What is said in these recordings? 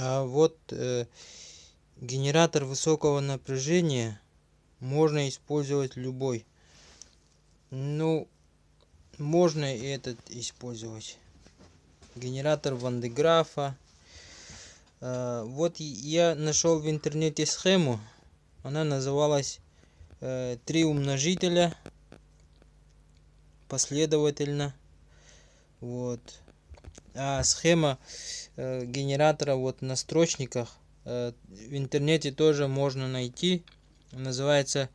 А вот э, генератор высокого напряжения можно использовать любой. Ну, можно и этот использовать. Генератор Вандеграфа. Э, вот я нашел в интернете схему. Она называлась э, «Три умножителя последовательно». Вот. А схема э, генератора вот на строчниках э, в интернете тоже можно найти. Называется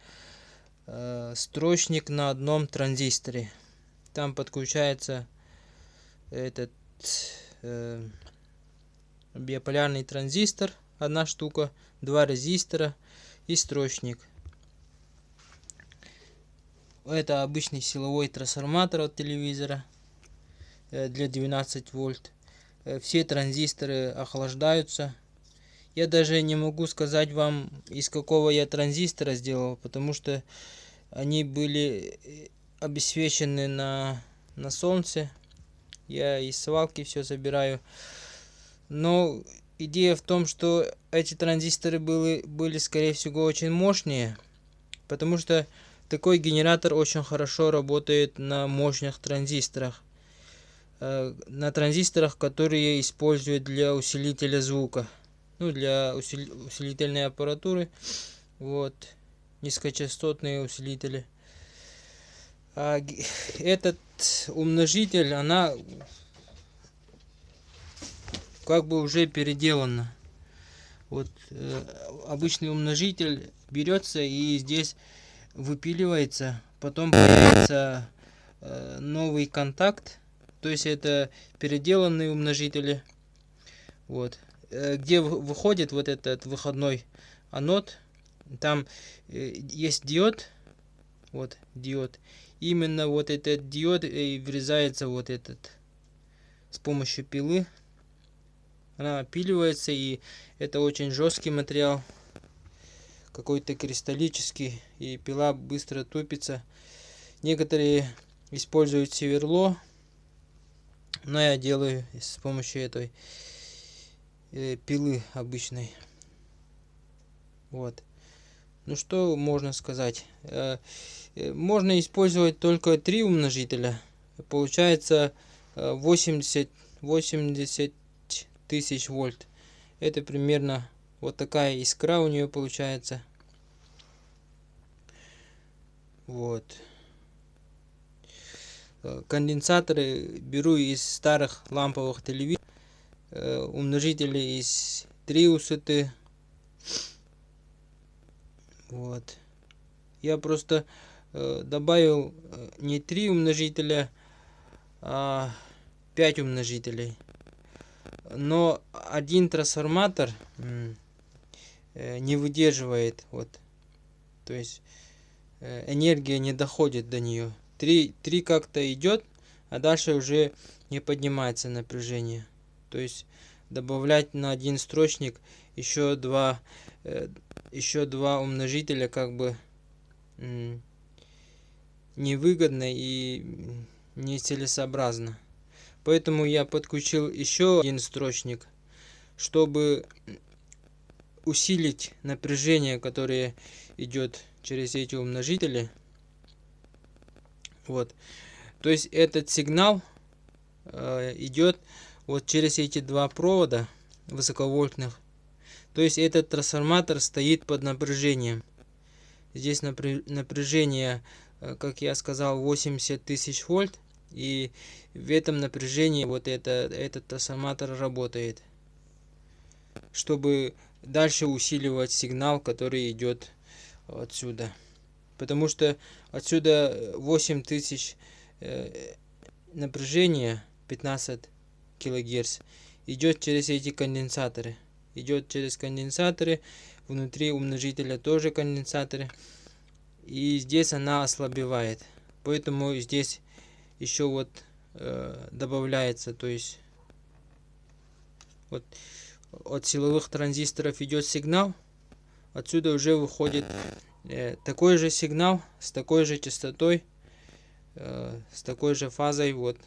э, строчник на одном транзисторе. Там подключается этот э, биполярный транзистор, одна штука, два резистора и строчник. Это обычный силовой трансформатор от телевизора. Э, для 12 вольт. Э, все транзисторы охлаждаются. Я даже не могу сказать вам, из какого я транзистора сделал, потому что они были э, обесвечены на, на солнце. Я из свалки все забираю. Но идея в том, что эти транзисторы были, были скорее всего очень мощные, потому что такой генератор очень хорошо работает на мощных транзисторах. Э, на транзисторах, которые используют для усилителя звука. Ну, для усилительной аппаратуры. Вот. Низкочастотные усилители. А этот умножитель, она как бы уже переделана. Вот э, обычный умножитель берется и здесь выпиливается, потом появится э, новый контакт то есть это переделанные умножители. Вот. Э, где выходит вот этот выходной анод, там э, есть диод. Вот, диод. Именно вот этот диод и врезается вот этот с помощью пилы. Она опиливается, и это очень жесткий материал. Какой-то кристаллический, и пила быстро тупится. Некоторые используют сверло но я делаю с помощью этой э, пилы обычной. Вот. Ну что можно сказать? Э, э, можно использовать только три умножителя. Получается 80, 80 тысяч вольт. Это примерно вот такая искра у нее получается. Вот. Э, конденсаторы беру из старых ламповых телевизоров, э, умножители из триусыты. Вот. Я просто э, добавил не три умножителя, а 5 умножителей. Но один трансформатор не выдерживает. Вот. То есть энергия не доходит до нее. 3, 3 как-то идет, а дальше уже не поднимается напряжение. То есть добавлять на один строчник еще два, э, еще два умножителя как бы невыгодно и нецелесообразно. Поэтому я подключил еще один строчник, чтобы усилить напряжение, которое идет через эти умножители. Вот. То есть этот сигнал э, идет вот через эти два провода высоковольтных. То есть этот трансформатор стоит под напряжением. Здесь напряжение, э, как я сказал, 80 тысяч вольт. И в этом напряжении вот это, этот трансформатор работает. Чтобы дальше усиливать сигнал, который идет отсюда потому что отсюда 8000 э, напряжения 15 килогерц идет через эти конденсаторы. Идет через конденсаторы внутри умножителя тоже конденсаторы. И здесь она ослабевает. Поэтому здесь еще вот э, добавляется то есть вот от силовых транзисторов идет сигнал отсюда уже выходит Э, такой же сигнал с такой же частотой, э, с такой же фазой, вот,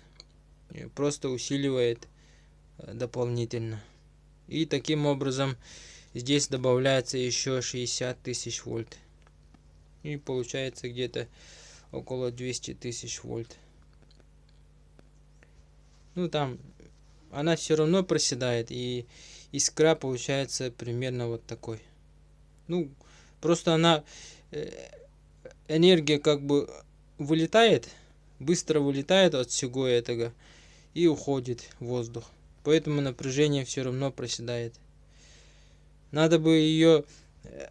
просто усиливает э, дополнительно. И таким образом здесь добавляется еще 60 тысяч вольт. И получается где-то около 200 тысяч вольт. Ну там она все равно проседает и искра получается примерно вот такой. Ну, просто она э, энергия как бы вылетает, быстро вылетает от всего этого и уходит в воздух. Поэтому напряжение все равно проседает. Надо бы ее э,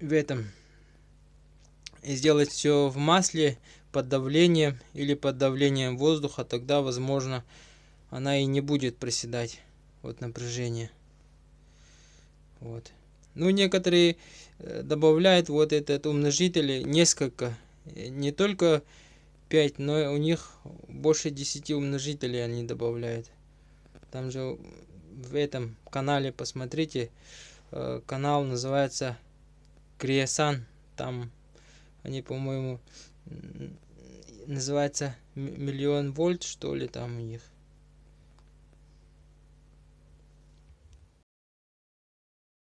в этом сделать все в масле под давлением или под давлением воздуха, тогда возможно она и не будет проседать от напряжения. Вот. Ну, некоторые э, добавляют вот этот умножитель несколько, э, не только 5, но у них больше 10 умножителей они добавляют. Там же в этом канале посмотрите, э, канал называется Криесан, там они, по-моему, называется миллион вольт, что ли, там у них.